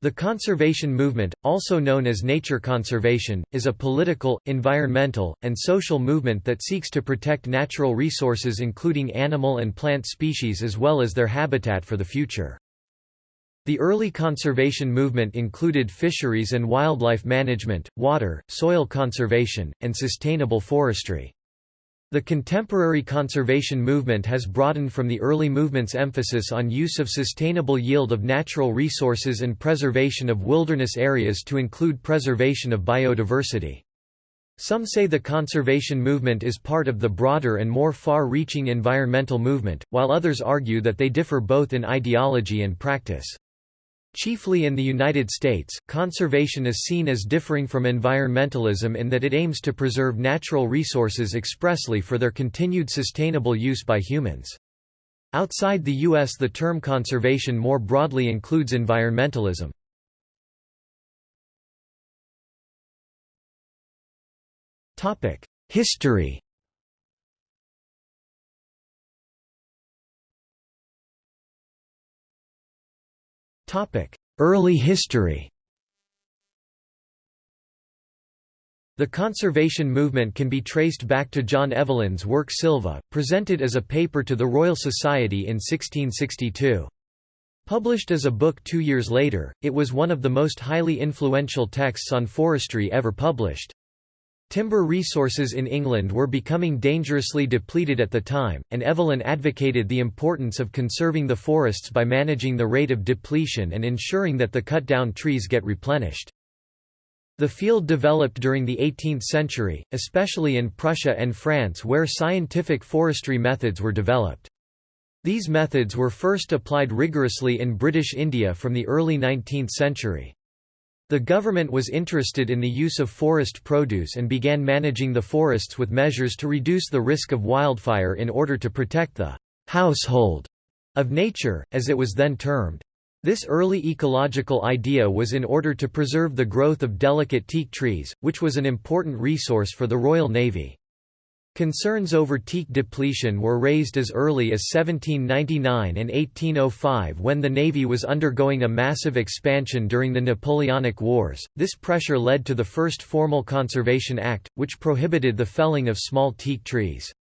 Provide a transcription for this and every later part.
The conservation movement, also known as nature conservation, is a political, environmental, and social movement that seeks to protect natural resources including animal and plant species as well as their habitat for the future. The early conservation movement included fisheries and wildlife management, water, soil conservation, and sustainable forestry. The contemporary conservation movement has broadened from the early movement's emphasis on use of sustainable yield of natural resources and preservation of wilderness areas to include preservation of biodiversity. Some say the conservation movement is part of the broader and more far-reaching environmental movement, while others argue that they differ both in ideology and practice. Chiefly in the United States, conservation is seen as differing from environmentalism in that it aims to preserve natural resources expressly for their continued sustainable use by humans. Outside the U.S. the term conservation more broadly includes environmentalism. History Early history The conservation movement can be traced back to John Evelyn's work Sylva, presented as a paper to the Royal Society in 1662. Published as a book two years later, it was one of the most highly influential texts on forestry ever published. Timber resources in England were becoming dangerously depleted at the time, and Evelyn advocated the importance of conserving the forests by managing the rate of depletion and ensuring that the cut-down trees get replenished. The field developed during the 18th century, especially in Prussia and France where scientific forestry methods were developed. These methods were first applied rigorously in British India from the early 19th century. The government was interested in the use of forest produce and began managing the forests with measures to reduce the risk of wildfire in order to protect the household of nature, as it was then termed. This early ecological idea was in order to preserve the growth of delicate teak trees, which was an important resource for the Royal Navy. Concerns over teak depletion were raised as early as 1799 and 1805 when the Navy was undergoing a massive expansion during the Napoleonic Wars. This pressure led to the first formal Conservation Act, which prohibited the felling of small teak trees.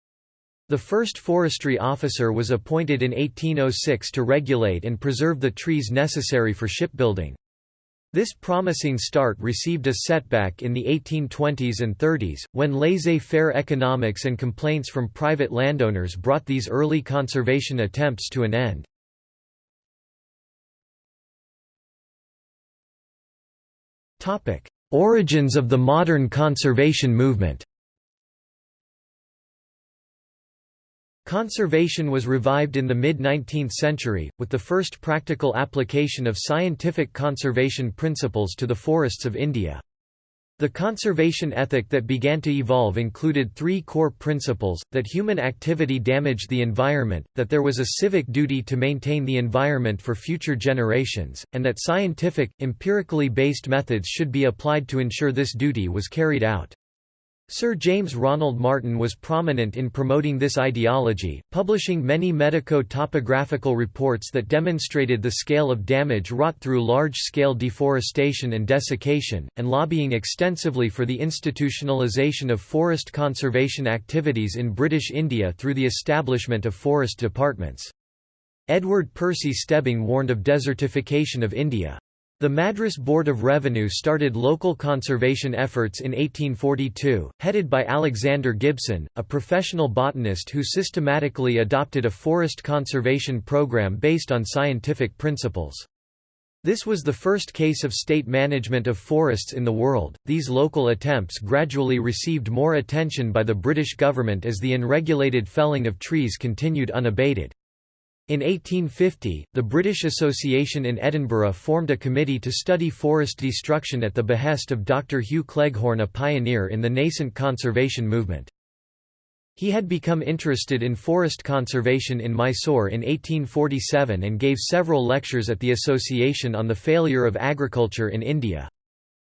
The first forestry officer was appointed in 1806 to regulate and preserve the trees necessary for shipbuilding. This promising start received a setback in the 1820s and 30s, when laissez-faire economics and complaints from private landowners brought these early conservation attempts to an end. Origins of the modern conservation movement Conservation was revived in the mid-19th century, with the first practical application of scientific conservation principles to the forests of India. The conservation ethic that began to evolve included three core principles, that human activity damaged the environment, that there was a civic duty to maintain the environment for future generations, and that scientific, empirically based methods should be applied to ensure this duty was carried out. Sir James Ronald Martin was prominent in promoting this ideology, publishing many medico-topographical reports that demonstrated the scale of damage wrought through large-scale deforestation and desiccation, and lobbying extensively for the institutionalisation of forest conservation activities in British India through the establishment of forest departments. Edward Percy Stebbing warned of desertification of India. The Madras Board of Revenue started local conservation efforts in 1842, headed by Alexander Gibson, a professional botanist who systematically adopted a forest conservation program based on scientific principles. This was the first case of state management of forests in the world. These local attempts gradually received more attention by the British government as the unregulated felling of trees continued unabated. In 1850, the British Association in Edinburgh formed a committee to study forest destruction at the behest of Dr. Hugh Cleghorn a pioneer in the nascent conservation movement. He had become interested in forest conservation in Mysore in 1847 and gave several lectures at the association on the failure of agriculture in India.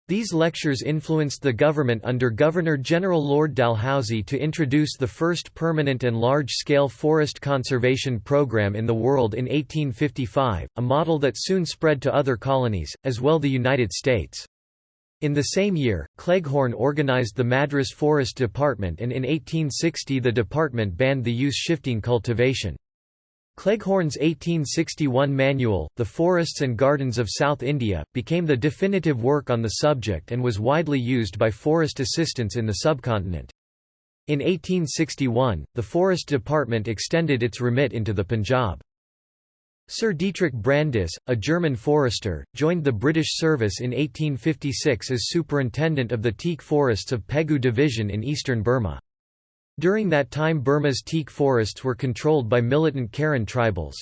These lectures influenced the government under Governor-General Lord Dalhousie to introduce the first permanent and large-scale forest conservation program in the world in 1855, a model that soon spread to other colonies, as well the United States. In the same year, Cleghorn organized the Madras Forest Department and in 1860 the department banned the use shifting cultivation. Cleghorn's 1861 manual, The Forests and Gardens of South India, became the definitive work on the subject and was widely used by forest assistants in the subcontinent. In 1861, the Forest Department extended its remit into the Punjab. Sir Dietrich Brandis, a German forester, joined the British service in 1856 as superintendent of the teak forests of Pegu Division in eastern Burma. During that time Burma's teak forests were controlled by militant Karen tribals.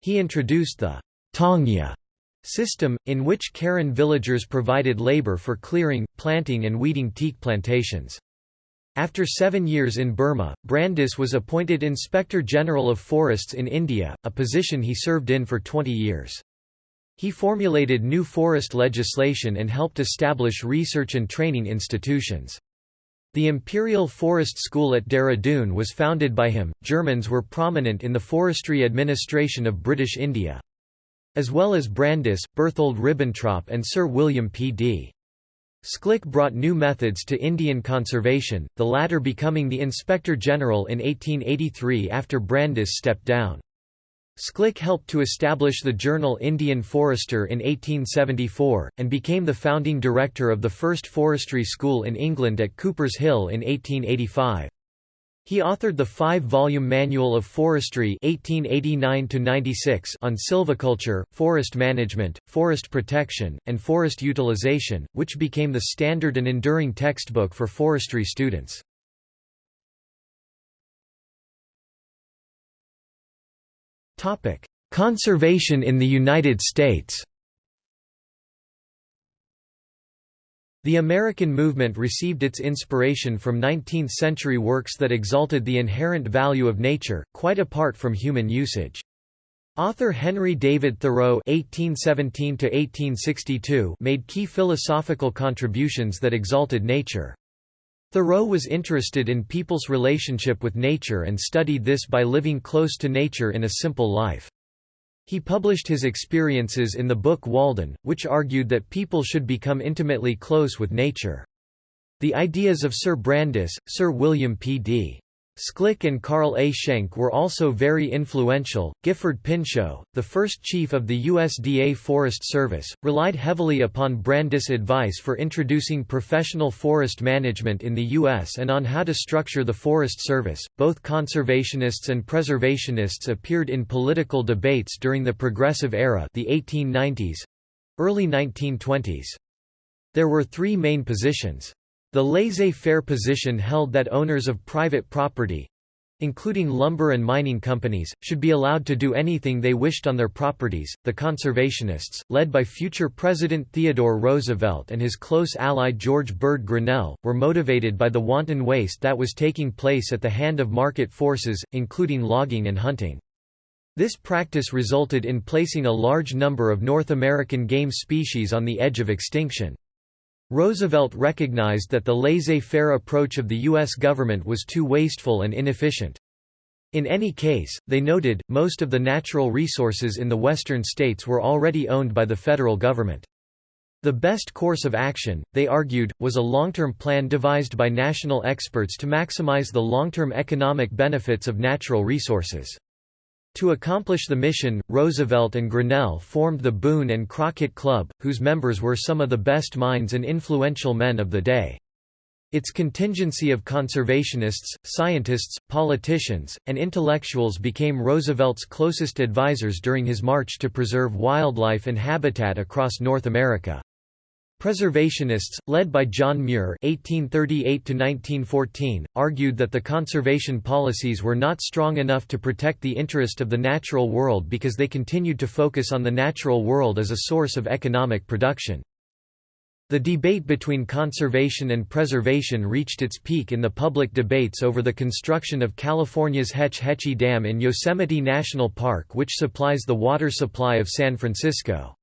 He introduced the Taungya system, in which Karen villagers provided labor for clearing, planting and weeding teak plantations. After seven years in Burma, Brandis was appointed Inspector General of Forests in India, a position he served in for 20 years. He formulated new forest legislation and helped establish research and training institutions. The Imperial Forest School at Dehradun was founded by him. Germans were prominent in the forestry administration of British India. As well as Brandis, Berthold Ribbentrop, and Sir William P. D. Schlich brought new methods to Indian conservation, the latter becoming the Inspector General in 1883 after Brandis stepped down. Schlich helped to establish the journal Indian Forester in 1874, and became the founding director of the first forestry school in England at Cooper's Hill in 1885. He authored the five-volume Manual of Forestry 1889 on silviculture, forest management, forest protection, and forest utilization, which became the standard and enduring textbook for forestry students. Topic: Conservation in the United States. The American movement received its inspiration from 19th-century works that exalted the inherent value of nature, quite apart from human usage. Author Henry David Thoreau (1817–1862) made key philosophical contributions that exalted nature. Thoreau was interested in people's relationship with nature and studied this by living close to nature in a simple life. He published his experiences in the book Walden, which argued that people should become intimately close with nature. The ideas of Sir Brandis, Sir William P. D. Schlich and Carl A. Schenck were also very influential. Gifford Pinchot, the first chief of the USDA Forest Service, relied heavily upon Brandis' advice for introducing professional forest management in the U.S. and on how to structure the Forest Service. Both conservationists and preservationists appeared in political debates during the Progressive Era, the 1890s early 1920s. There were three main positions. The laissez-faire position held that owners of private property, including lumber and mining companies, should be allowed to do anything they wished on their properties. The conservationists, led by future President Theodore Roosevelt and his close ally George Bird Grinnell, were motivated by the wanton waste that was taking place at the hand of market forces, including logging and hunting. This practice resulted in placing a large number of North American game species on the edge of extinction. Roosevelt recognized that the laissez-faire approach of the U.S. government was too wasteful and inefficient. In any case, they noted, most of the natural resources in the western states were already owned by the federal government. The best course of action, they argued, was a long-term plan devised by national experts to maximize the long-term economic benefits of natural resources. To accomplish the mission, Roosevelt and Grinnell formed the Boone and Crockett Club, whose members were some of the best minds and influential men of the day. Its contingency of conservationists, scientists, politicians, and intellectuals became Roosevelt's closest advisers during his march to preserve wildlife and habitat across North America. Preservationists, led by John Muir (1838–1914), argued that the conservation policies were not strong enough to protect the interest of the natural world because they continued to focus on the natural world as a source of economic production. The debate between conservation and preservation reached its peak in the public debates over the construction of California's Hetch Hetchy Dam in Yosemite National Park which supplies the water supply of San Francisco.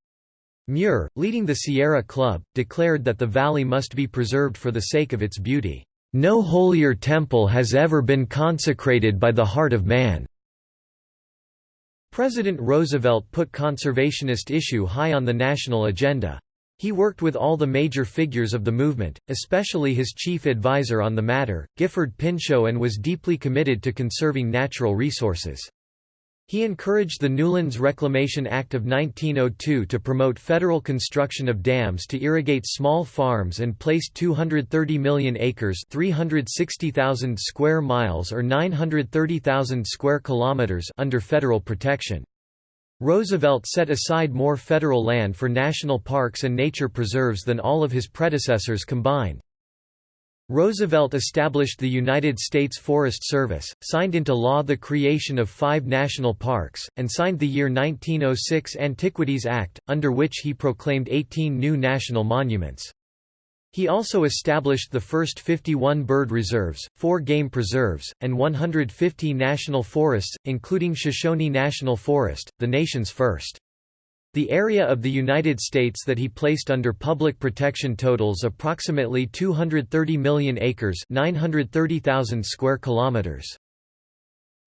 Muir, leading the Sierra Club, declared that the valley must be preserved for the sake of its beauty. No holier temple has ever been consecrated by the heart of man. President Roosevelt put conservationist issue high on the national agenda. He worked with all the major figures of the movement, especially his chief advisor on the matter, Gifford Pinchot and was deeply committed to conserving natural resources. He encouraged the Newlands Reclamation Act of 1902 to promote federal construction of dams to irrigate small farms and placed 230 million acres 360,000 square miles or 930,000 square kilometers under federal protection. Roosevelt set aside more federal land for national parks and nature preserves than all of his predecessors combined. Roosevelt established the United States Forest Service, signed into law the creation of five national parks, and signed the year 1906 Antiquities Act, under which he proclaimed 18 new national monuments. He also established the first 51 bird reserves, four game preserves, and 150 national forests, including Shoshone National Forest, the nation's first. The area of the United States that he placed under public protection totals approximately 230 million acres 930,000 square kilometers.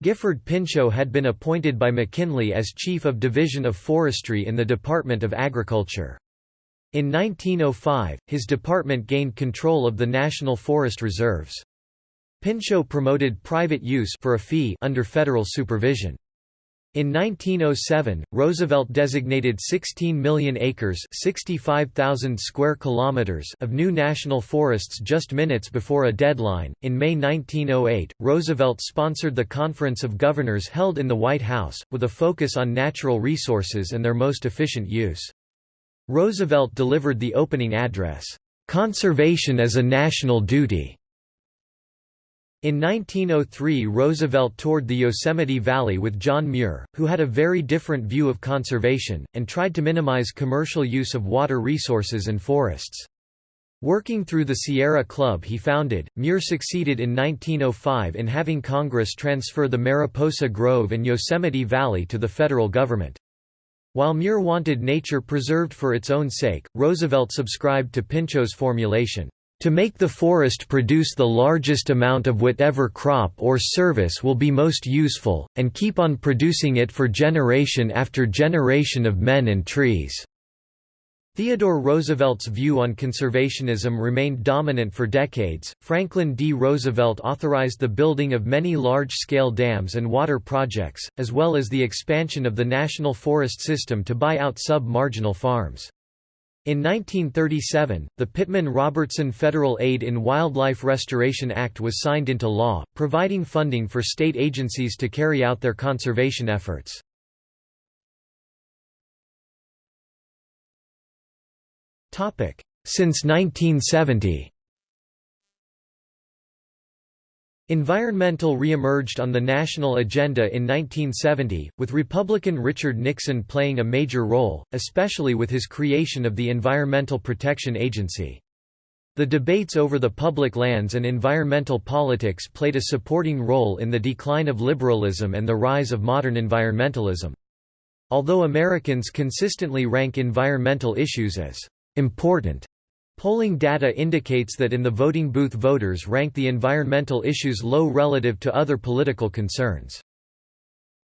Gifford Pinchot had been appointed by McKinley as Chief of Division of Forestry in the Department of Agriculture. In 1905, his department gained control of the National Forest Reserves. Pinchot promoted private use for a fee under federal supervision. In 1907, Roosevelt designated 16 million acres 65,000 square kilometers of new national forests just minutes before a deadline. In May 1908, Roosevelt sponsored the Conference of Governors held in the White House, with a focus on natural resources and their most efficient use. Roosevelt delivered the opening address, "'Conservation as a National Duty' In 1903 Roosevelt toured the Yosemite Valley with John Muir, who had a very different view of conservation, and tried to minimize commercial use of water resources and forests. Working through the Sierra Club he founded, Muir succeeded in 1905 in having Congress transfer the Mariposa Grove and Yosemite Valley to the federal government. While Muir wanted nature preserved for its own sake, Roosevelt subscribed to Pinchot's formulation, to make the forest produce the largest amount of whatever crop or service will be most useful, and keep on producing it for generation after generation of men and trees." Theodore Roosevelt's view on conservationism remained dominant for decades. Franklin D. Roosevelt authorized the building of many large scale dams and water projects, as well as the expansion of the national forest system to buy out sub marginal farms. In 1937, the Pittman-Robertson Federal Aid in Wildlife Restoration Act was signed into law, providing funding for state agencies to carry out their conservation efforts. Since 1970 Environmental re-emerged on the national agenda in 1970, with Republican Richard Nixon playing a major role, especially with his creation of the Environmental Protection Agency. The debates over the public lands and environmental politics played a supporting role in the decline of liberalism and the rise of modern environmentalism. Although Americans consistently rank environmental issues as important Polling data indicates that in the voting booth voters rank the environmental issues low relative to other political concerns.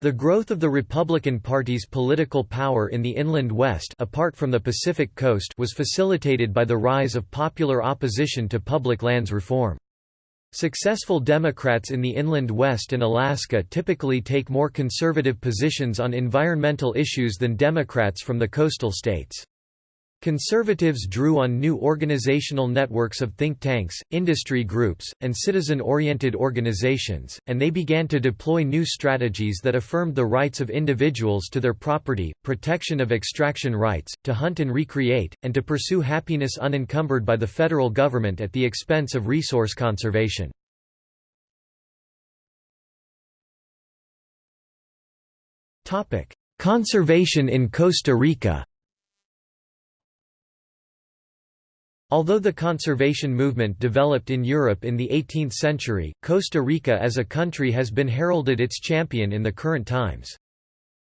The growth of the Republican Party's political power in the Inland West apart from the Pacific Coast was facilitated by the rise of popular opposition to public lands reform. Successful Democrats in the Inland West and Alaska typically take more conservative positions on environmental issues than Democrats from the coastal states. Conservatives drew on new organizational networks of think tanks, industry groups, and citizen-oriented organizations, and they began to deploy new strategies that affirmed the rights of individuals to their property, protection of extraction rights, to hunt and recreate, and to pursue happiness unencumbered by the federal government at the expense of resource conservation. Conservation in Costa Rica Although the conservation movement developed in Europe in the 18th century, Costa Rica as a country has been heralded its champion in the current times.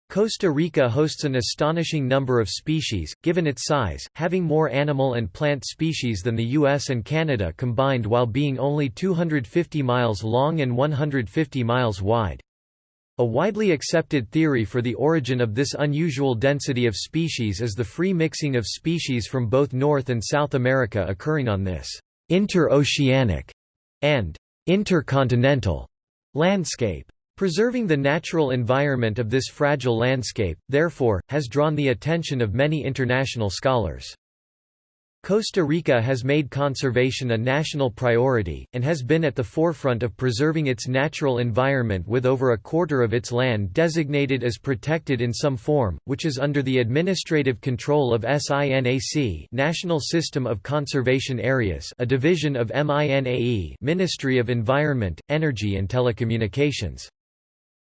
Costa Rica hosts an astonishing number of species, given its size, having more animal and plant species than the US and Canada combined while being only 250 miles long and 150 miles wide. A widely accepted theory for the origin of this unusual density of species is the free mixing of species from both North and South America occurring on this interoceanic and intercontinental landscape. Preserving the natural environment of this fragile landscape, therefore, has drawn the attention of many international scholars. Costa Rica has made conservation a national priority, and has been at the forefront of preserving its natural environment with over a quarter of its land designated as protected in some form, which is under the administrative control of SINAC National System of Conservation Areas a division of MINAE Ministry of Environment, Energy and Telecommunications.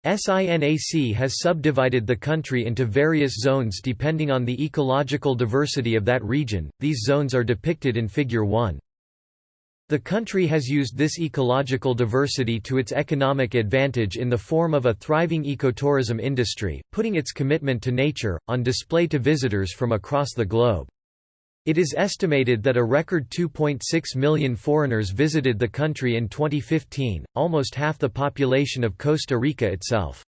SINAC has subdivided the country into various zones depending on the ecological diversity of that region, these zones are depicted in Figure 1. The country has used this ecological diversity to its economic advantage in the form of a thriving ecotourism industry, putting its commitment to nature, on display to visitors from across the globe. It is estimated that a record 2.6 million foreigners visited the country in 2015, almost half the population of Costa Rica itself.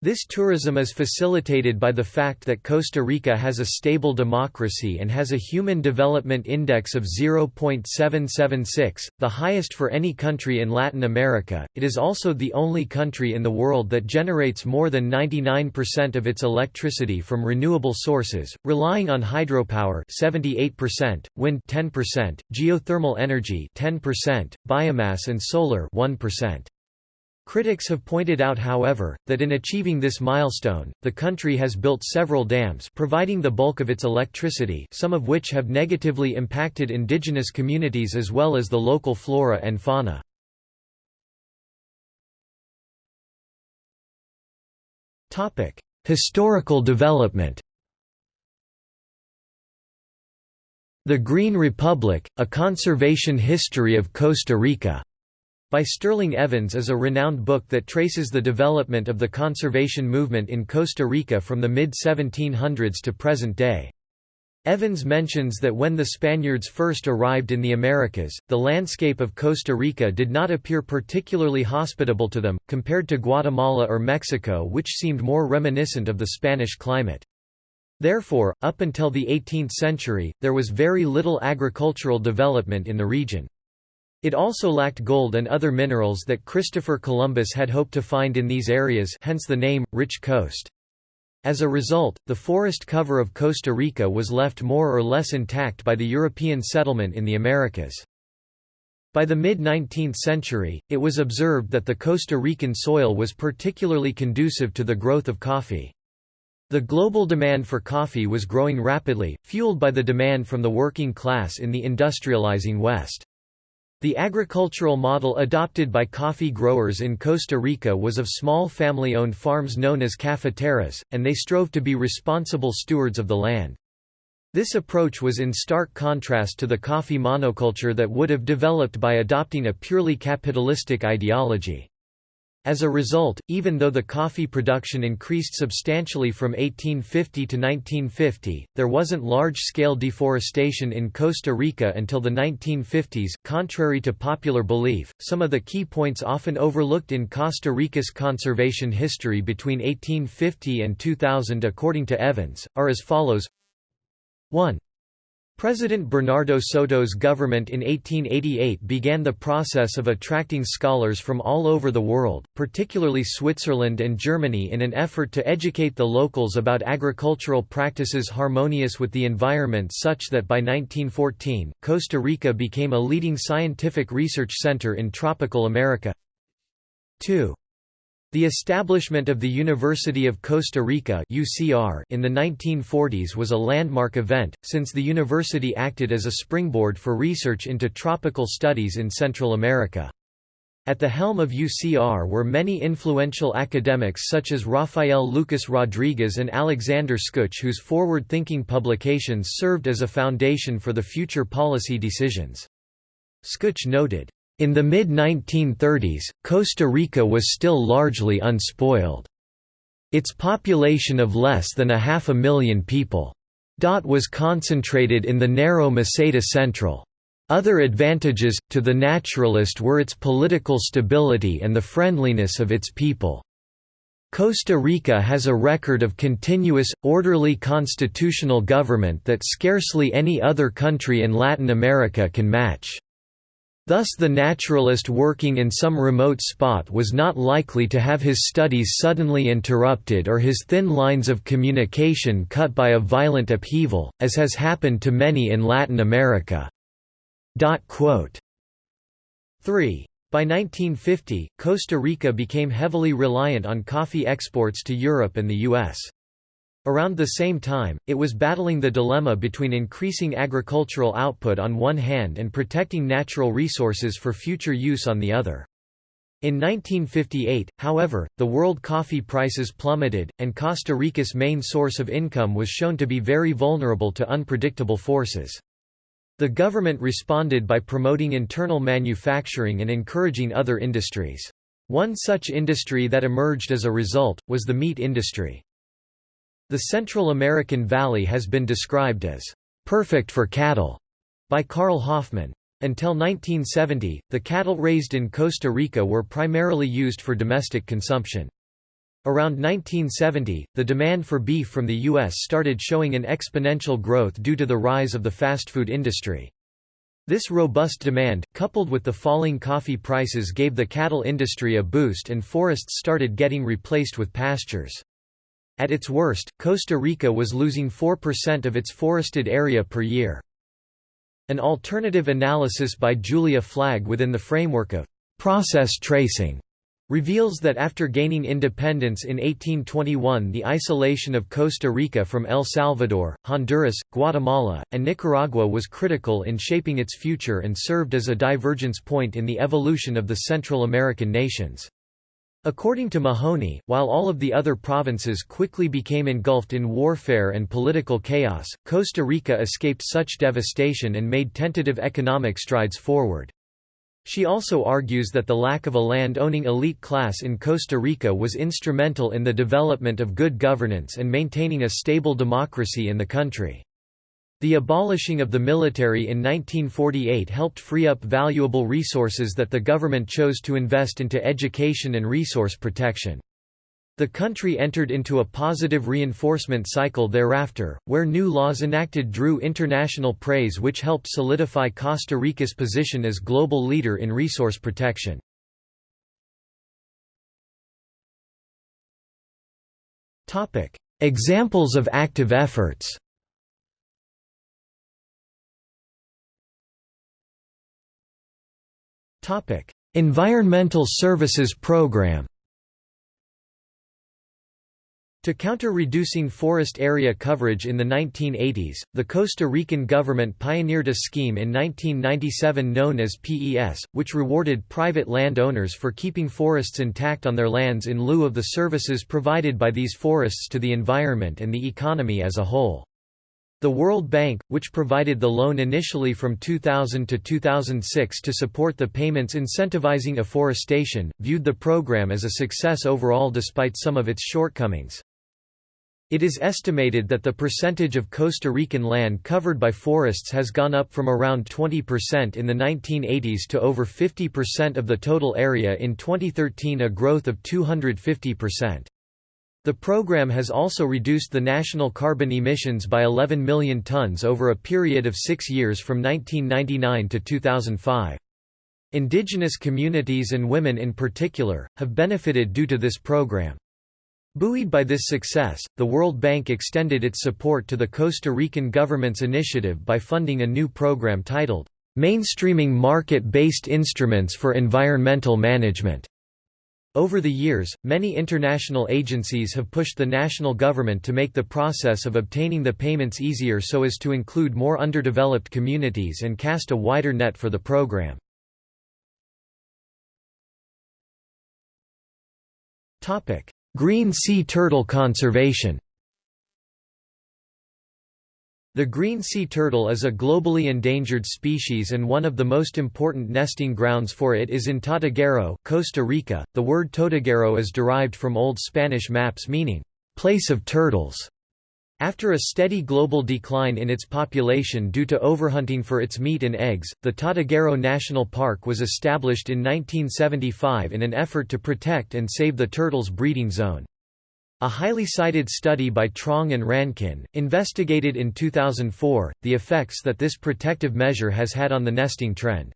This tourism is facilitated by the fact that Costa Rica has a stable democracy and has a Human Development Index of 0.776, the highest for any country in Latin America. It is also the only country in the world that generates more than 99% of its electricity from renewable sources, relying on hydropower 78%, wind 10%, geothermal energy 10%, biomass and solar 1%. Critics have pointed out however, that in achieving this milestone, the country has built several dams providing the bulk of its electricity some of which have negatively impacted indigenous communities as well as the local flora and fauna. Historical development The Green Republic, A Conservation History of Costa Rica by Sterling Evans is a renowned book that traces the development of the conservation movement in Costa Rica from the mid-1700s to present day. Evans mentions that when the Spaniards first arrived in the Americas, the landscape of Costa Rica did not appear particularly hospitable to them, compared to Guatemala or Mexico which seemed more reminiscent of the Spanish climate. Therefore, up until the 18th century, there was very little agricultural development in the region. It also lacked gold and other minerals that Christopher Columbus had hoped to find in these areas hence the name, Rich Coast. As a result, the forest cover of Costa Rica was left more or less intact by the European settlement in the Americas. By the mid-19th century, it was observed that the Costa Rican soil was particularly conducive to the growth of coffee. The global demand for coffee was growing rapidly, fueled by the demand from the working class in the industrializing West. The agricultural model adopted by coffee growers in Costa Rica was of small family-owned farms known as cafeteras, and they strove to be responsible stewards of the land. This approach was in stark contrast to the coffee monoculture that would have developed by adopting a purely capitalistic ideology. As a result, even though the coffee production increased substantially from 1850 to 1950, there wasn't large-scale deforestation in Costa Rica until the 1950s. Contrary to popular belief, some of the key points often overlooked in Costa Rica's conservation history between 1850 and 2000 according to Evans, are as follows 1. President Bernardo Soto's government in 1888 began the process of attracting scholars from all over the world, particularly Switzerland and Germany in an effort to educate the locals about agricultural practices harmonious with the environment such that by 1914, Costa Rica became a leading scientific research center in tropical America. 2. The establishment of the University of Costa Rica (UCR) in the 1940s was a landmark event, since the university acted as a springboard for research into tropical studies in Central America. At the helm of UCR were many influential academics such as Rafael Lucas Rodriguez and Alexander Skutch whose forward-thinking publications served as a foundation for the future policy decisions. Skutch noted, in the mid-1930s, Costa Rica was still largely unspoiled. Its population of less than a half a million people was concentrated in the narrow Meseta Central. Other advantages, to the naturalist were its political stability and the friendliness of its people. Costa Rica has a record of continuous, orderly constitutional government that scarcely any other country in Latin America can match. Thus the naturalist working in some remote spot was not likely to have his studies suddenly interrupted or his thin lines of communication cut by a violent upheaval, as has happened to many in Latin America. 3. By 1950, Costa Rica became heavily reliant on coffee exports to Europe and the U.S. Around the same time, it was battling the dilemma between increasing agricultural output on one hand and protecting natural resources for future use on the other. In 1958, however, the world coffee prices plummeted, and Costa Rica's main source of income was shown to be very vulnerable to unpredictable forces. The government responded by promoting internal manufacturing and encouraging other industries. One such industry that emerged as a result, was the meat industry. The Central American Valley has been described as perfect for cattle by Carl Hoffman. Until 1970, the cattle raised in Costa Rica were primarily used for domestic consumption. Around 1970, the demand for beef from the U.S. started showing an exponential growth due to the rise of the fast food industry. This robust demand, coupled with the falling coffee prices gave the cattle industry a boost and forests started getting replaced with pastures. At its worst, Costa Rica was losing 4% of its forested area per year. An alternative analysis by Julia Flagg within the framework of process tracing reveals that after gaining independence in 1821 the isolation of Costa Rica from El Salvador, Honduras, Guatemala, and Nicaragua was critical in shaping its future and served as a divergence point in the evolution of the Central American nations. According to Mahoney, while all of the other provinces quickly became engulfed in warfare and political chaos, Costa Rica escaped such devastation and made tentative economic strides forward. She also argues that the lack of a land-owning elite class in Costa Rica was instrumental in the development of good governance and maintaining a stable democracy in the country. The abolishing of the military in 1948 helped free up valuable resources that the government chose to invest into education and resource protection. The country entered into a positive reinforcement cycle thereafter, where new laws enacted drew international praise which helped solidify Costa Rica's position as global leader in resource protection. Examples of active efforts Environmental Services Program to counter reducing forest area coverage in the 1980s, the Costa Rican government pioneered a scheme in 1997 known as PES, which rewarded private landowners for keeping forests intact on their lands in lieu of the services provided by these forests to the environment and the economy as a whole. The World Bank, which provided the loan initially from 2000 to 2006 to support the payments incentivizing afforestation, viewed the program as a success overall despite some of its shortcomings. It is estimated that the percentage of Costa Rican land covered by forests has gone up from around 20% in the 1980s to over 50% of the total area in 2013 a growth of 250%. The program has also reduced the national carbon emissions by 11 million tons over a period of six years from 1999 to 2005. Indigenous communities and women in particular, have benefited due to this program. Buoyed by this success, the World Bank extended its support to the Costa Rican government's initiative by funding a new program titled, Mainstreaming Market-Based Instruments for Environmental Management. Over the years, many international agencies have pushed the national government to make the process of obtaining the payments easier so as to include more underdeveloped communities and cast a wider net for the program. Green sea turtle conservation The green sea turtle is a globally endangered species and one of the most important nesting grounds for it is in Tortuguero, Costa Rica. The word Tortuguero is derived from Old Spanish maps meaning, place of turtles. After a steady global decline in its population due to overhunting for its meat and eggs, the Tortuguero National Park was established in 1975 in an effort to protect and save the turtle's breeding zone. A highly cited study by Troëng and Rankin, investigated in 2004, the effects that this protective measure has had on the nesting trend.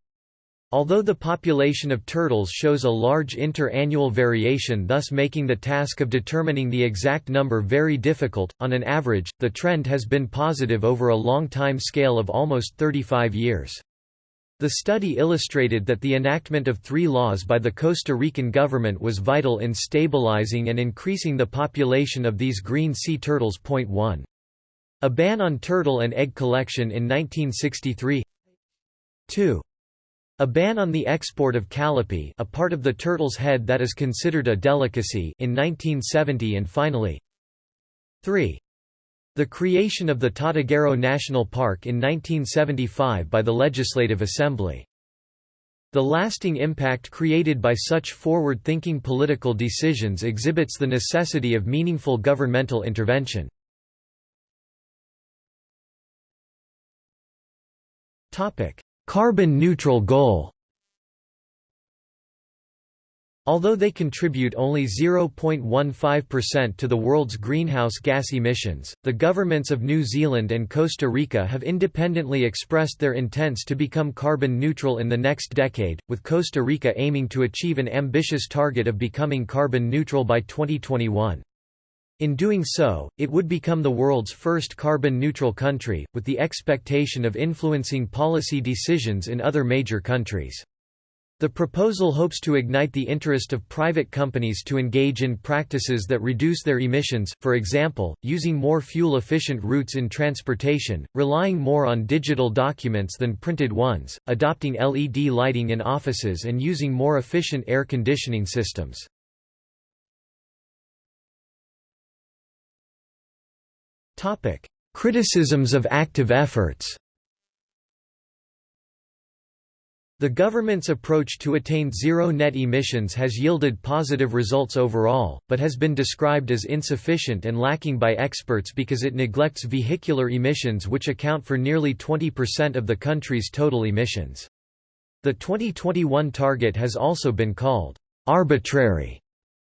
Although the population of turtles shows a large inter-annual variation thus making the task of determining the exact number very difficult, on an average, the trend has been positive over a long time scale of almost 35 years. The study illustrated that the enactment of three laws by the Costa Rican government was vital in stabilizing and increasing the population of these green sea turtles. Point 1. A ban on turtle and egg collection in 1963 2. A ban on the export of calipee a part of the turtle's head that is considered a delicacy in 1970 and finally 3. The creation of the Tortuguero National Park in 1975 by the Legislative Assembly. The lasting impact created by such forward-thinking political decisions exhibits the necessity of meaningful governmental intervention. Carbon neutral goal Although they contribute only 0.15% to the world's greenhouse gas emissions, the governments of New Zealand and Costa Rica have independently expressed their intents to become carbon neutral in the next decade, with Costa Rica aiming to achieve an ambitious target of becoming carbon neutral by 2021. In doing so, it would become the world's first carbon neutral country, with the expectation of influencing policy decisions in other major countries. The proposal hopes to ignite the interest of private companies to engage in practices that reduce their emissions, for example, using more fuel-efficient routes in transportation, relying more on digital documents than printed ones, adopting LED lighting in offices and using more efficient air conditioning systems. Criticisms of active efforts The government's approach to attain zero net emissions has yielded positive results overall, but has been described as insufficient and lacking by experts because it neglects vehicular emissions which account for nearly 20% of the country's total emissions. The 2021 target has also been called arbitrary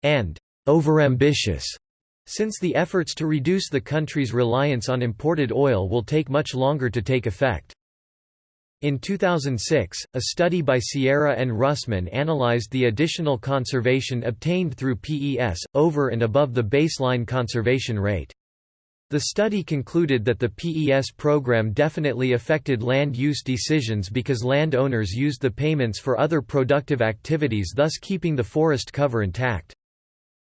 and overambitious since the efforts to reduce the country's reliance on imported oil will take much longer to take effect. In 2006, a study by Sierra and Russman analyzed the additional conservation obtained through PES, over and above the baseline conservation rate. The study concluded that the PES program definitely affected land use decisions because landowners used the payments for other productive activities thus keeping the forest cover intact.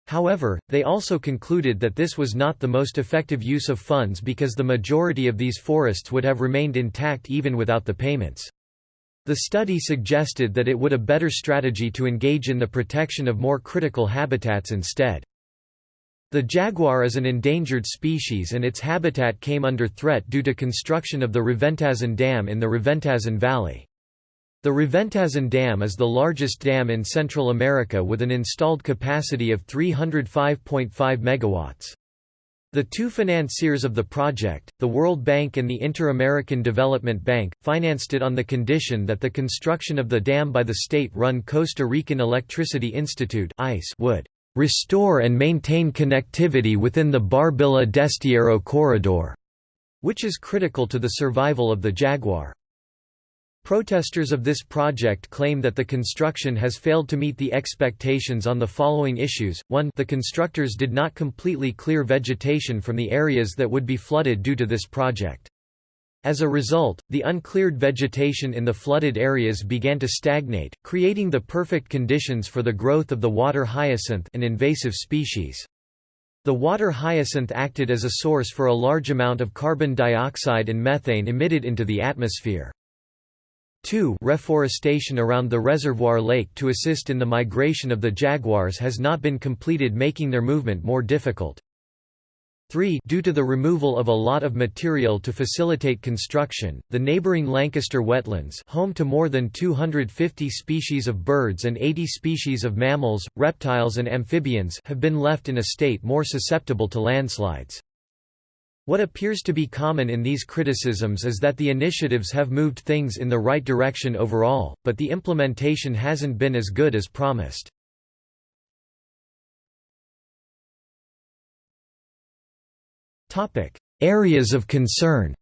However, they also concluded that this was not the most effective use of funds because the majority of these forests would have remained intact even without the payments. The study suggested that it would a better strategy to engage in the protection of more critical habitats instead. The jaguar is an endangered species and its habitat came under threat due to construction of the Reventazón Dam in the Reventazón Valley. The Reventazón Dam is the largest dam in Central America with an installed capacity of 305.5 megawatts. The two financiers of the project, the World Bank and the Inter-American Development Bank, financed it on the condition that the construction of the dam by the state-run Costa Rican Electricity Institute would "...restore and maintain connectivity within the Barbilla-Destierro corridor", which is critical to the survival of the jaguar. Protesters of this project claim that the construction has failed to meet the expectations on the following issues. 1 The constructors did not completely clear vegetation from the areas that would be flooded due to this project. As a result, the uncleared vegetation in the flooded areas began to stagnate, creating the perfect conditions for the growth of the water hyacinth an invasive species. The water hyacinth acted as a source for a large amount of carbon dioxide and methane emitted into the atmosphere. 2 Reforestation around the reservoir lake to assist in the migration of the jaguars has not been completed making their movement more difficult. 3 Due to the removal of a lot of material to facilitate construction, the neighboring Lancaster wetlands home to more than 250 species of birds and 80 species of mammals, reptiles and amphibians have been left in a state more susceptible to landslides. What appears to be common in these criticisms is that the initiatives have moved things in the right direction overall, but the implementation hasn't been as good as promised. Areas of concern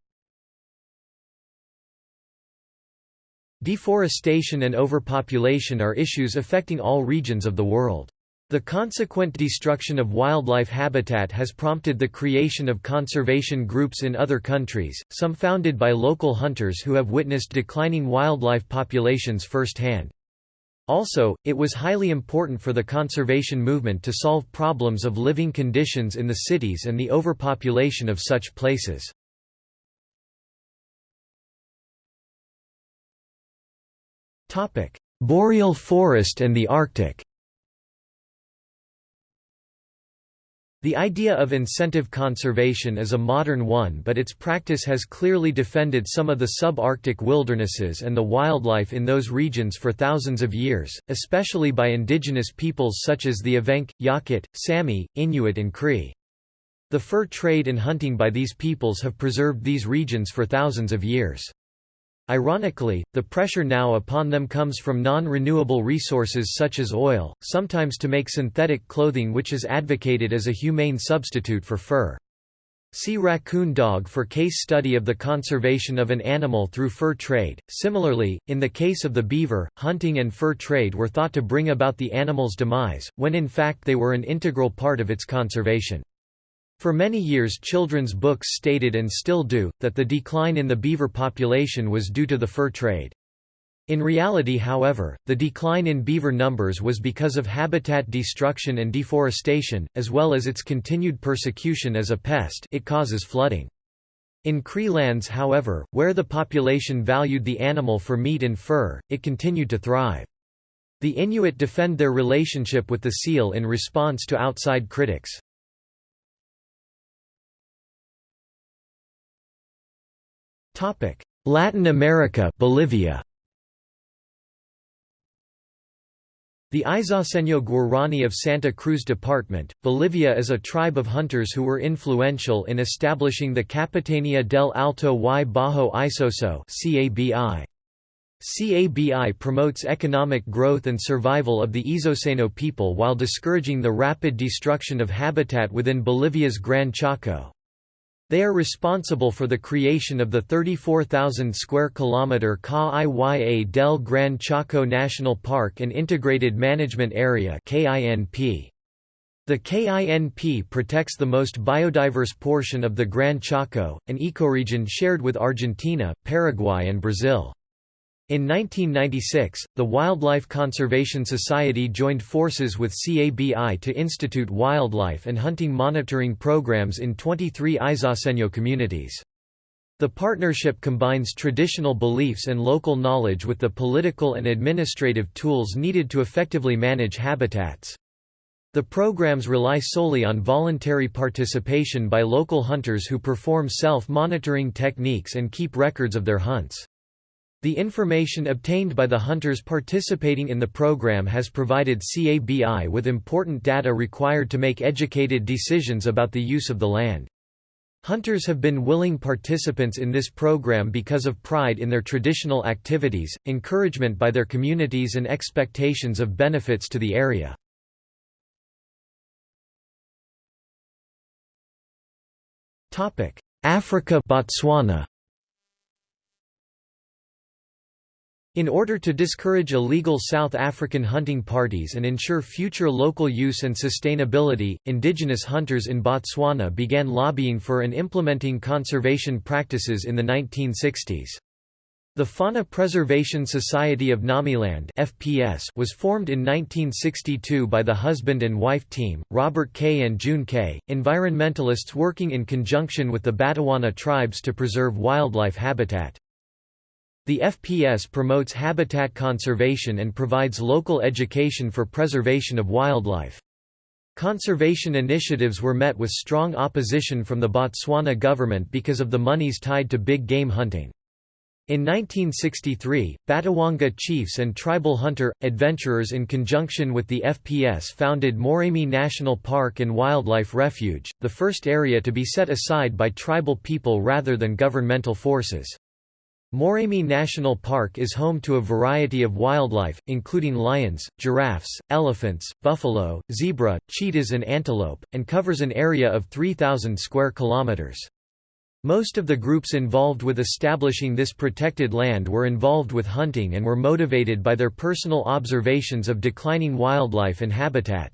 Deforestation and overpopulation are issues affecting all regions of the world. The consequent destruction of wildlife habitat has prompted the creation of conservation groups in other countries, some founded by local hunters who have witnessed declining wildlife populations firsthand. Also, it was highly important for the conservation movement to solve problems of living conditions in the cities and the overpopulation of such places. Boreal forest and the Arctic The idea of incentive conservation is a modern one but its practice has clearly defended some of the subarctic wildernesses and the wildlife in those regions for thousands of years, especially by indigenous peoples such as the Evenk, Yakut, Sami, Inuit and Cree. The fur trade and hunting by these peoples have preserved these regions for thousands of years. Ironically, the pressure now upon them comes from non-renewable resources such as oil, sometimes to make synthetic clothing which is advocated as a humane substitute for fur. See raccoon dog for case study of the conservation of an animal through fur trade. Similarly, in the case of the beaver, hunting and fur trade were thought to bring about the animal's demise, when in fact they were an integral part of its conservation. For many years children's books stated and still do, that the decline in the beaver population was due to the fur trade. In reality however, the decline in beaver numbers was because of habitat destruction and deforestation, as well as its continued persecution as a pest it causes flooding. In Cree lands however, where the population valued the animal for meat and fur, it continued to thrive. The Inuit defend their relationship with the seal in response to outside critics. Latin America Bolivia The Izoceño Guarani of Santa Cruz Department, Bolivia is a tribe of hunters who were influential in establishing the Capitania del Alto y Bajo Isoso CABI. CABI promotes economic growth and survival of the Izoceño people while discouraging the rapid destruction of habitat within Bolivia's Gran Chaco. They are responsible for the creation of the 34,000 square kilometer Kaa-Iya del Gran Chaco National Park and Integrated Management Area (KINP). The KINP protects the most biodiverse portion of the Gran Chaco, an ecoregion shared with Argentina, Paraguay and Brazil. In 1996, the Wildlife Conservation Society joined forces with CABI to institute wildlife and hunting monitoring programs in 23 Izoceño communities. The partnership combines traditional beliefs and local knowledge with the political and administrative tools needed to effectively manage habitats. The programs rely solely on voluntary participation by local hunters who perform self-monitoring techniques and keep records of their hunts. The information obtained by the hunters participating in the program has provided CABI with important data required to make educated decisions about the use of the land. Hunters have been willing participants in this program because of pride in their traditional activities, encouragement by their communities and expectations of benefits to the area. Africa Botswana In order to discourage illegal South African hunting parties and ensure future local use and sustainability, indigenous hunters in Botswana began lobbying for and implementing conservation practices in the 1960s. The Fauna Preservation Society of Ngamiland (FPS) was formed in 1962 by the husband and wife team, Robert Kay and June Kay, environmentalists working in conjunction with the Batawana tribes to preserve wildlife habitat. The FPS promotes habitat conservation and provides local education for preservation of wildlife. Conservation initiatives were met with strong opposition from the Botswana government because of the monies tied to big game hunting. In 1963, Batawana chiefs and tribal hunter, adventurers in conjunction with the FPS founded Moremi National Park and Wildlife Refuge, the first area to be set aside by tribal people rather than governmental forces. Moremi National Park is home to a variety of wildlife, including lions, giraffes, elephants, buffalo, zebra, cheetahs and antelope, and covers an area of 3,000 square kilometers. Most of the groups involved with establishing this protected land were involved with hunting and were motivated by their personal observations of declining wildlife and habitat.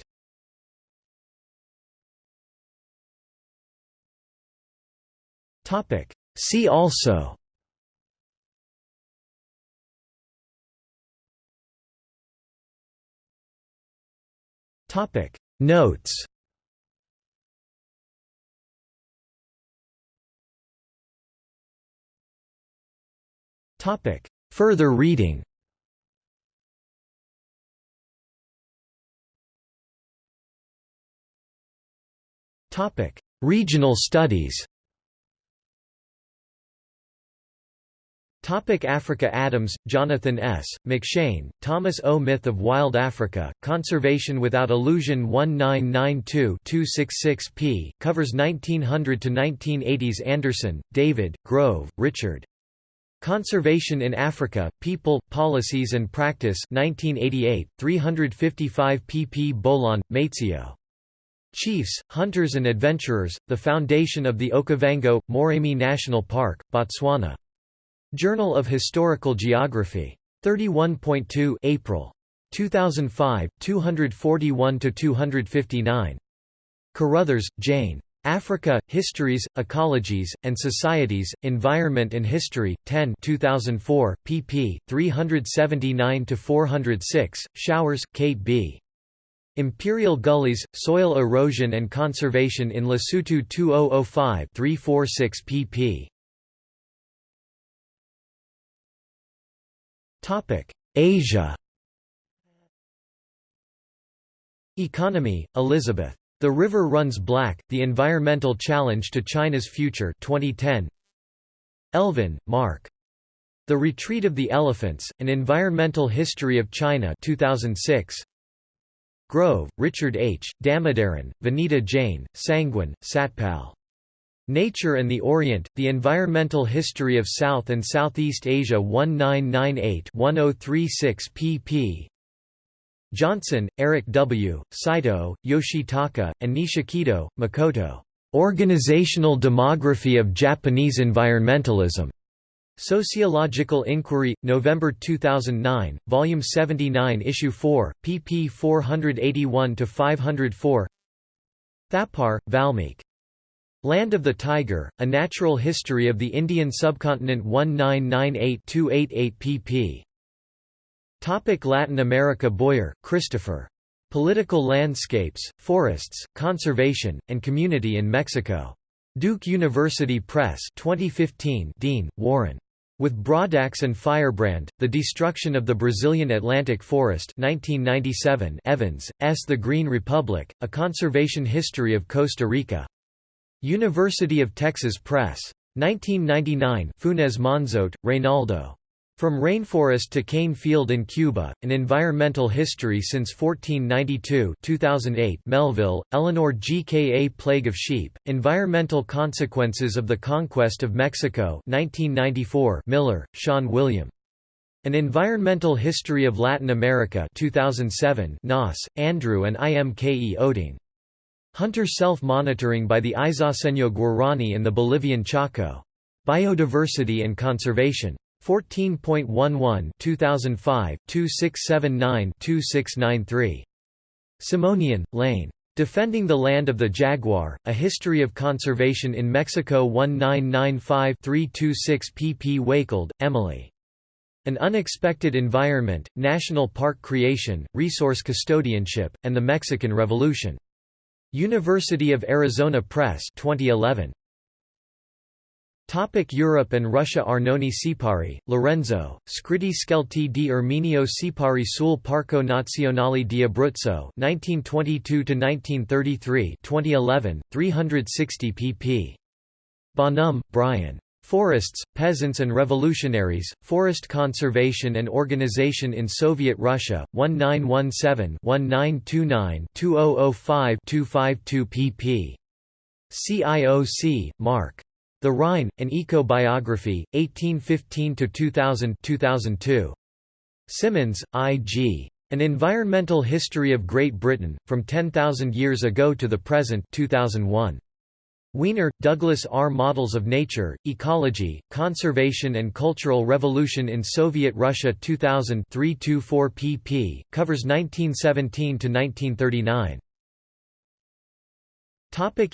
See also Notes Topic. Further reading Topic. Regional studies Topic Africa Adams, Jonathan S., McShane, Thomas O. Myth of Wild Africa, Conservation Without Illusion 1992-266 p. covers 1900–1980s Anderson, David, Grove, Richard. Conservation in Africa, People, Policies and Practice 1988, 355 pp Bolaane, Maitseo. Chiefs, Hunters and Adventurers, The Foundation of the Okavango, Moremi National Park, Botswana. Journal of Historical Geography. 31.2 April. 2005, 241–259. Carruthers, Jane. Africa, Histories, Ecologies, and Societies, Environment and History, 10 2004, pp. 379–406, Showers, Kate B. Imperial Gullies, Soil Erosion and Conservation in Lesotho 2005-346 pp. Asia Economy, Elizabeth. The River Runs Black, The Environmental Challenge to China's Future 2010. Elvin, Mark. The Retreat of the Elephants, An Environmental History of China 2006. Grove, Richard H., Damodaran, Vanita Jain, Sangwan, Satpal. Nature and the Orient, The Environmental History of South and Southeast Asia 1998-1036 pp. Johnson, Eric W., Saito, Yoshitaka, and Nishikido, Makoto. Organizational Demography of Japanese Environmentalism. Sociological Inquiry, November 2009, Volume 79 Issue 4, pp 481–504 Thapar, Valmik. Land of the Tiger, A Natural History of the Indian Subcontinent 1998–288 pp. Topic Latin America Boyer, Christopher. Political Landscapes, Forests, Conservation, and Community in Mexico. Duke University Press 2015 Dean, Warren. With Broadax and Firebrand, The Destruction of the Brazilian Atlantic Forest 1997 Evans, S. The Green Republic, A Conservation History of Costa Rica. University of Texas Press. 1999 Funes Monzote, Reynaldo. From Rainforest to Cane Field in Cuba, An Environmental History Since 1492 2008 Melville, Elinor GKA Plague of Sheep, Environmental Consequences of the Conquest of Mexico 1994 Miller, Shawn William. An Environmental History of Latin America 2007 Noss, Andrew and IMKE Oeding. Hunter Self-Monitoring by the Izoceño Guarani and the Bolivian Chaco. Biodiversity and Conservation. 14.11 2005, 2679-2693. Simonian, Lane. Defending the Land of the Jaguar, A History of Conservation in Mexico 1995-326 pp Wakild, Emily. An Unexpected Environment, National Park Creation, Resource Custodianship, and the Mexican Revolution. University of Arizona Press 2011. Topic Europe and Russia Arnoni Sipari, Lorenzo, Scritti Scelti di Erminio Sipari sul Parco Nazionale di Abruzzo 1922–1933 2011, 360 pp. Bonhomme, Brian. Forests, Peasants and Revolutionaries, Forest Conservation and Organization in Soviet Russia, 1917-1929-2005-252 pp. CIOC, Mark. The Rhine, An Eco-Biography, 1815–2000 2002. Simmons, I. G. An Environmental History of Great Britain, From 10,000 Years Ago to the Present 2001. Weiner, Douglas R. Models of Nature, Ecology, Conservation and Cultural Revolution in Soviet Russia 2000 324 pp. covers 1917 to 1939.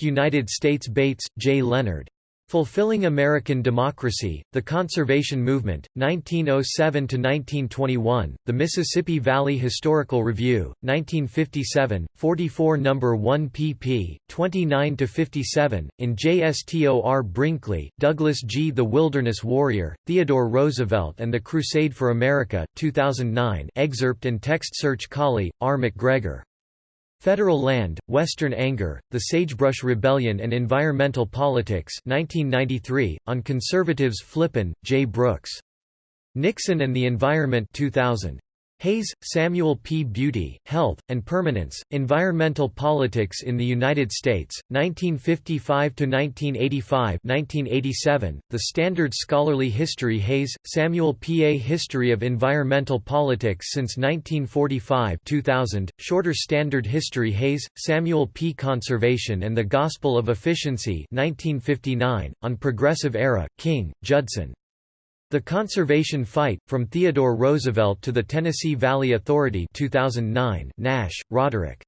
United States Bates, J. Leonard. Fulfilling American Democracy, The Conservation Movement, 1907–1921, The Mississippi Valley Historical Review, 1957, 44 No. 1 pp. 29–57, in JSTOR Brinkley, Douglas G. The Wilderness Warrior, Theodore Roosevelt and the Crusade for America, 2009 excerpt and text search Cawley, R. McGregor. Federal Land, Western Anger, The Sagebrush Rebellion and Environmental Politics 1993, on Conservatives Flippin, J. Brooks. Nixon and the Environment 2000. Hays, Samuel P. Beauty, Health, and Permanence, Environmental Politics in the United States, 1955–1985 The Standard Scholarly History Hays, Samuel P. A History of Environmental Politics since 1945 2000, Shorter Standard History Hays, Samuel P. Conservation and the Gospel of Efficiency 1959, on Progressive Era, King, Judson. The Conservation Fight, From Theodore Roosevelt to the Tennessee Valley Authority 2009 Nash, Roderick.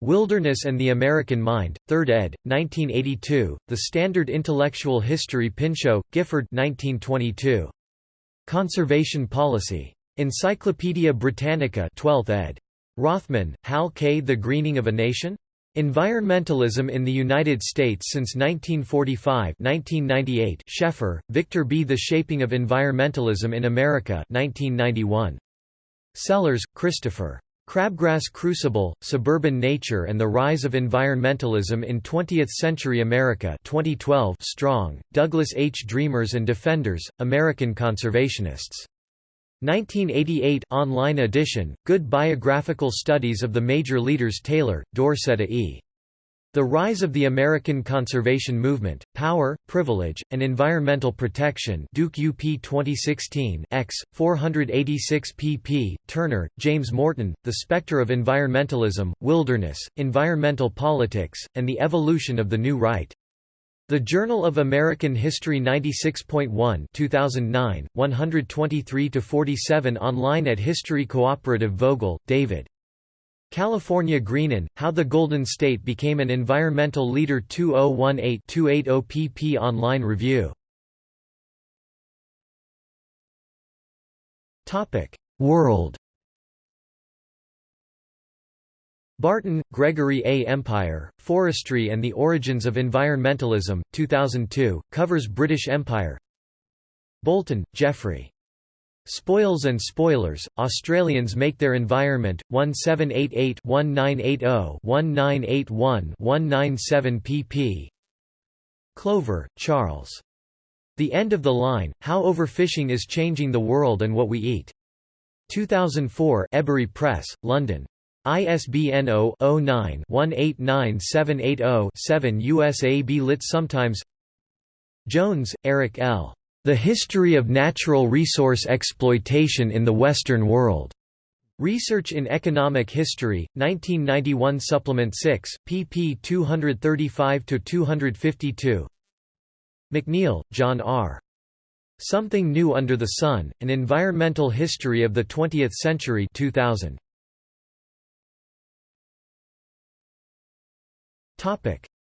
Wilderness and the American Mind, 3rd ed., 1982, The Standard Intellectual History Pinchot, Gifford 1922. Conservation Policy. Encyclopædia Britannica 12th ed. Rothman, Hal K. The Greening of a Nation? Environmentalism in the United States since 1945 1998 Scheffer, Victor B. The Shaping of Environmentalism in America 1991. Sellers, Christopher. Crabgrass Crucible, Suburban Nature and the Rise of Environmentalism in Twentieth-Century America 2012 Strong, Douglas H. Dreamers and Defenders, American Conservationists. 1988 online edition, Good Biographical Studies of the Major Leaders Taylor, Dorceta E. The Rise of the American Conservation Movement, Power, Privilege, and Environmental Protection Duke UP 2016 X, 486 pp. Turner, James Morton, The Spectre of Environmentalism, Wilderness, Environmental Politics, and the Evolution of the New Right. The Journal of American History 96.1 2009, 123–47 online at History Cooperative Vogel, David. California Greenon, How the Golden State Became an Environmental Leader 2018-280 pp online review. World Barton, Gregory A. Empire, Forestry and the Origins of Environmentalism, 2002, covers British Empire Bolton, Geoffrey. Spoils and Spoilers, Australians Make Their Environment, 1788-1980-1981-197 pp. Clover, Charles. The End of the Line, How Overfishing is Changing the World and What We Eat. 2004 Ebury Press, London. ISBN 0-09-189780-7 USAB lit sometimes Jones, Eric L. The History of Natural Resource Exploitation in the Western World. Research in Economic History, 1991 Supplement 6, pp 235–252 McNeill, John R. Something New Under the Sun, An Environmental History of the Twentieth Century 2000.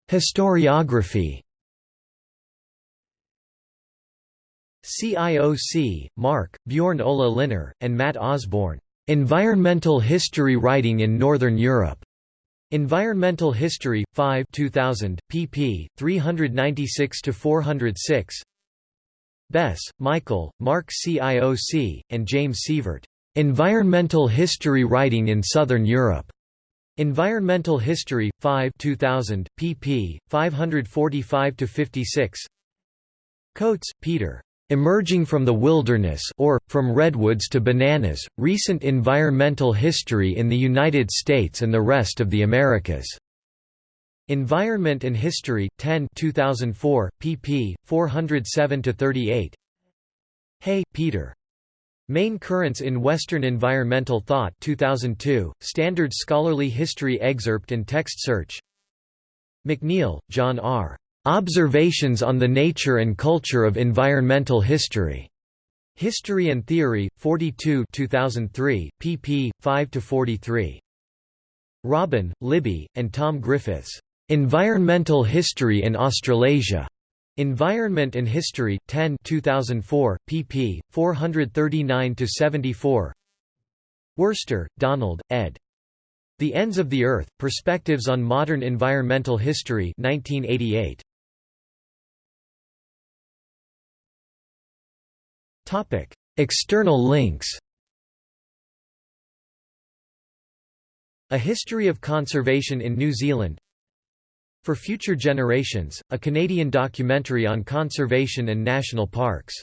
Historiography CIOC, Mark, Bjorn Ola Linner, and Matt Osborne. Environmental History Writing in Northern Europe. Environmental History, 5 2000, pp. 396–406 Bess, Michael, Mark CIOC, and James Sievert. Environmental History Writing in Southern Europe. Environmental History, 5 2000, pp. 545 to 56 Coates, Peter. Emerging from the Wilderness or, From Redwoods to Bananas, Recent Environmental History in the United States and the Rest of the Americas. Environment and History, 10 2004, pp. 407 to 38 Hay, Peter. Main Currents in Western Environmental Thought 2002, Standard Scholarly History Excerpt and Text Search McNeill, John R. Observations on the Nature and Culture of Environmental History. History and Theory, 42 2003, pp. 5–43. Robin, Libby, and Tom Griffiths. Environmental History in Australasia. Environment and History, 10 2004, pp. 439–74 Worcester, Donald, ed. The Ends of the Earth, Perspectives on Modern Environmental History 1988. Topic: External links A History of Conservation in New Zealand for Future Generations, a Canadian documentary on conservation and national parks